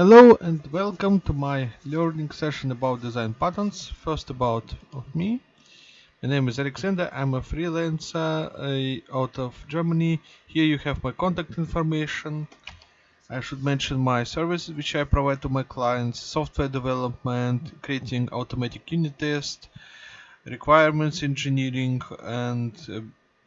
Hello and welcome to my learning session about design patterns. First about me. My name is Alexander. I'm a freelancer uh, out of Germany. Here you have my contact information. I should mention my services which I provide to my clients, software development, creating automatic unit test, requirements engineering and uh,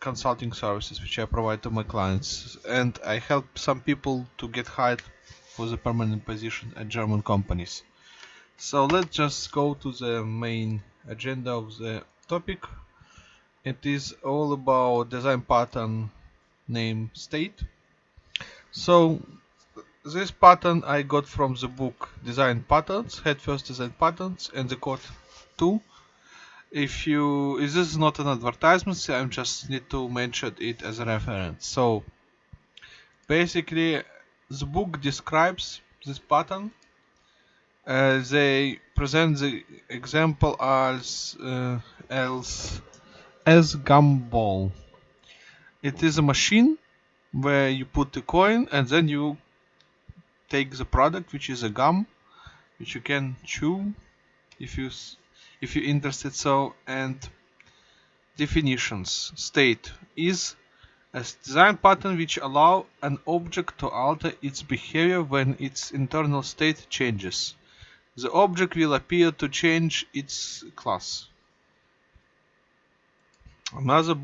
consulting services which I provide to my clients. And I help some people to get hired for the permanent position at German companies. So let's just go to the main agenda of the topic. It is all about design pattern name state. So this pattern I got from the book Design Patterns, Head First Design Patterns and the code 2. If you, if this is not an advertisement, I just need to mention it as a reference. So basically the book describes this pattern. Uh, they present the example as uh, as as gumball. It is a machine where you put the coin and then you take the product, which is a gum, which you can chew if you if you're interested. So and definitions state is a design pattern which allow an object to alter its behavior when its internal state changes. The object will appear to change its class. Another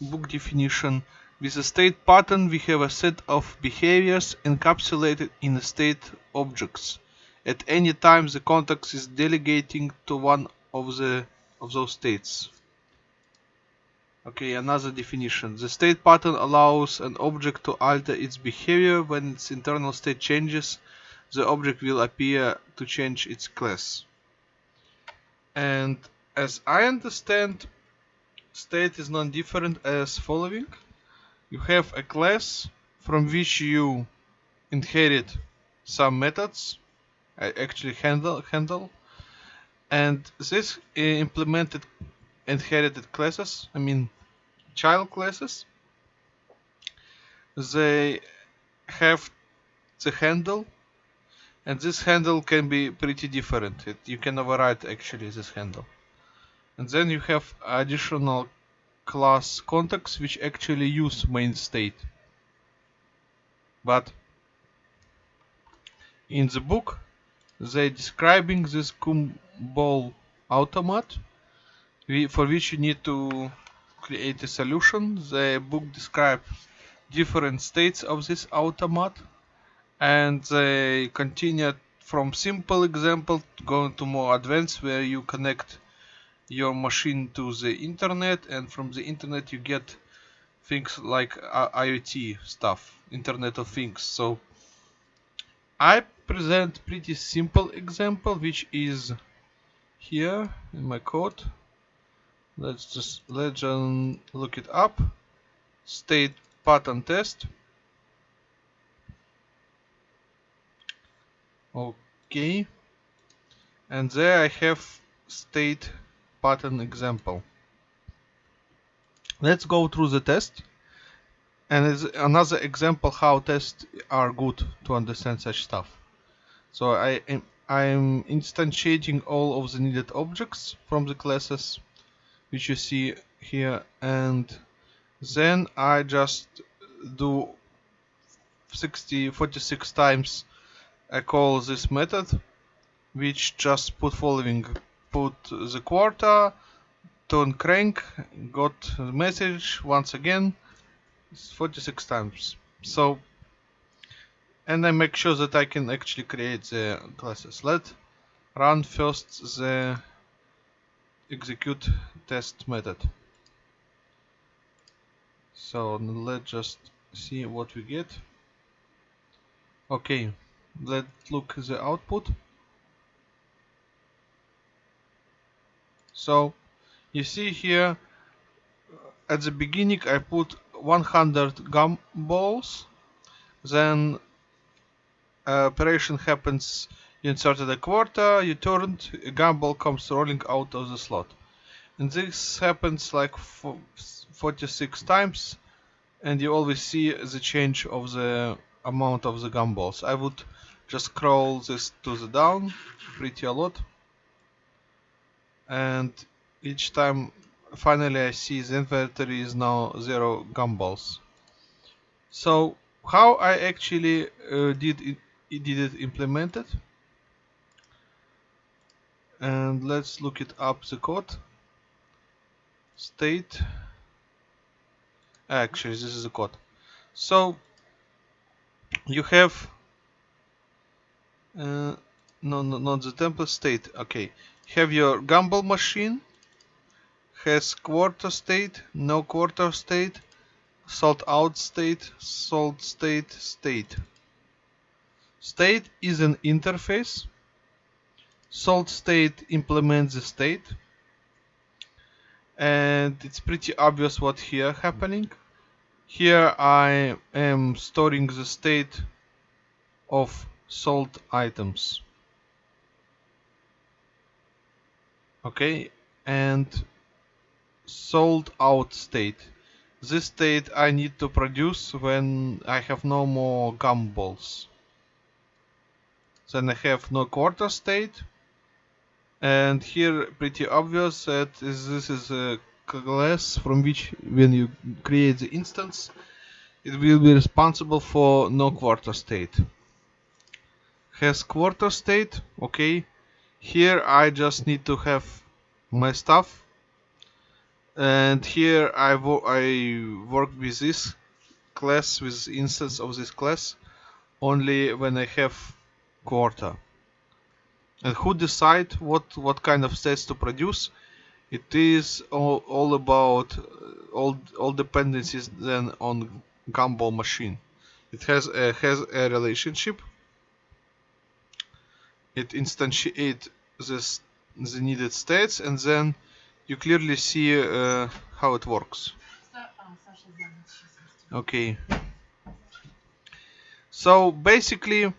book definition with a state pattern we have a set of behaviors encapsulated in state objects. At any time the context is delegating to one of the of those states. Okay, another definition. The state pattern allows an object to alter its behavior when its internal state changes. The object will appear to change its class. And as I understand, state is non-different as following. You have a class from which you inherit some methods, I actually handle, handle and this eh, implemented inherited classes, I mean child classes, they have the handle and this handle can be pretty different. It, you can override actually this handle. And then you have additional class context which actually use main state. But in the book they describing this gumball automat for which you need to create a solution. The book describes different states of this automat and they continue from simple example going to more advanced where you connect your machine to the internet and from the internet you get things like uh, IoT stuff, Internet of Things. So I present pretty simple example which is here in my code let's just let's look it up. State pattern test. Okay. And there I have state pattern example. Let's go through the test. And it's another example how tests are good to understand such stuff. So I am I'm instantiating all of the needed objects from the classes which you see here and then I just do 60 46 times I call this method which just put following. Put the quarter turn crank got the message once again 46 times. So and I make sure that I can actually create the classes. Let run first the execute test method. So let's just see what we get. Okay, let's look the output. So you see here at the beginning I put 100 gumballs then uh, operation happens inserted a quarter, you turned, a gumball comes rolling out of the slot. And this happens like 46 times and you always see the change of the amount of the gumballs. I would just scroll this to the down pretty a lot and each time finally I see the inventory is now zero gumballs so how I actually uh, did it did it implemented and let's look it up the code. State. Actually this is the code. So you have uh, no, no not the template state. Okay. Have your gumball machine. Has quarter state no quarter state. Sold out state sold state state. State is an interface sold state implements the state. And it's pretty obvious what here happening. Here I am storing the state of salt items. Okay and sold out state. This state I need to produce when I have no more gumballs. Then I have no quarter state and here pretty obvious that this is a class from which when you create the instance it will be responsible for no quarter state. Has quarter state? Okay. Here I just need to have my stuff. And here I, wo I work with this class with instance of this class only when I have quarter and who decide what what kind of states to produce? It is all, all about uh, all all dependencies then on gumball machine. It has a, has a relationship. It instantiate this the needed states and then you clearly see uh, how it works. Okay. So basically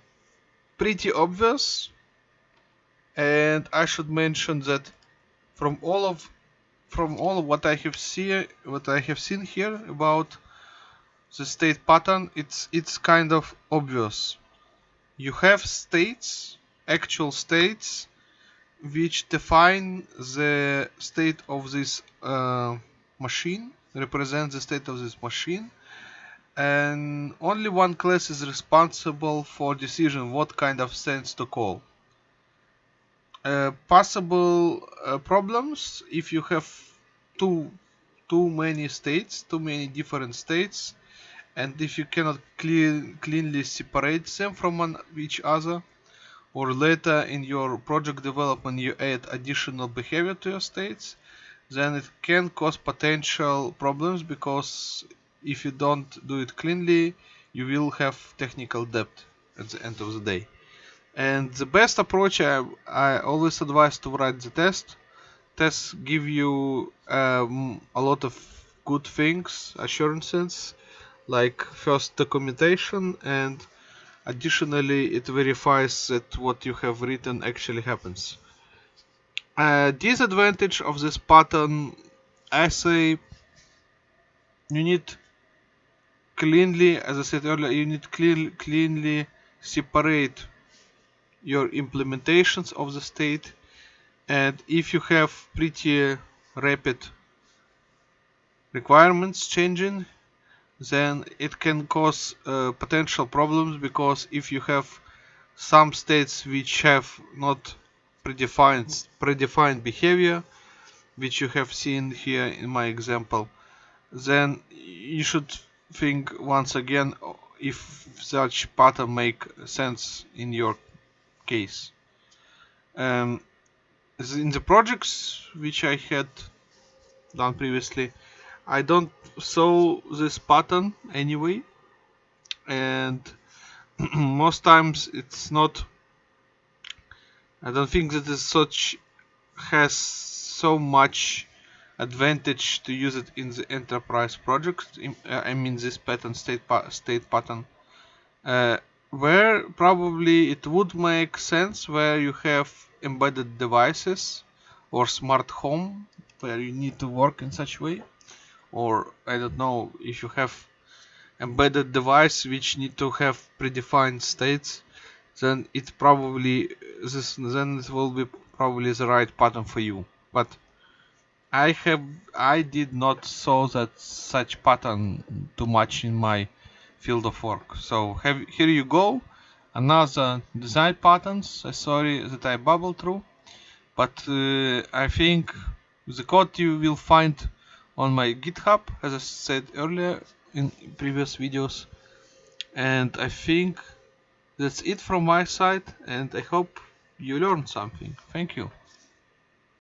pretty obvious and I should mention that from all of from all of what I have seen what I have seen here about the state pattern it's it's kind of obvious. You have states actual states which define the state of this uh, machine represent the state of this machine and only one class is responsible for decision what kind of sense to call uh, possible uh, problems if you have too too many states too many different states and if you cannot clean, cleanly separate them from one, each other or later in your project development you add additional behavior to your states then it can cause potential problems because if you don't do it cleanly you will have technical debt at the end of the day and the best approach I, I always advise to write the test. Tests give you um, a lot of good things assurances like first documentation and additionally it verifies that what you have written actually happens. Uh, disadvantage of this pattern I say you need cleanly as I said earlier you need clean, cleanly separate your implementations of the state and if you have pretty rapid requirements changing then it can cause uh, potential problems because if you have some states which have not predefined predefined behavior which you have seen here in my example then you should think once again if such pattern make sense in your case. Um, in the projects which I had done previously, I don't saw this pattern anyway, and most times it's not. I don't think that is such has so much advantage to use it in the enterprise project. I mean this pattern state pa state pattern. Uh, where probably it would make sense where you have embedded devices or smart home where you need to work in such way. Or I don't know if you have embedded device which need to have predefined states then it probably this then it will be probably the right pattern for you. But I have I did not saw that such pattern too much in my field of work so have here you go another design patterns sorry that I bubbled through but uh, I think the code you will find on my github as I said earlier in previous videos and I think that's it from my side and I hope you learned something. Thank you.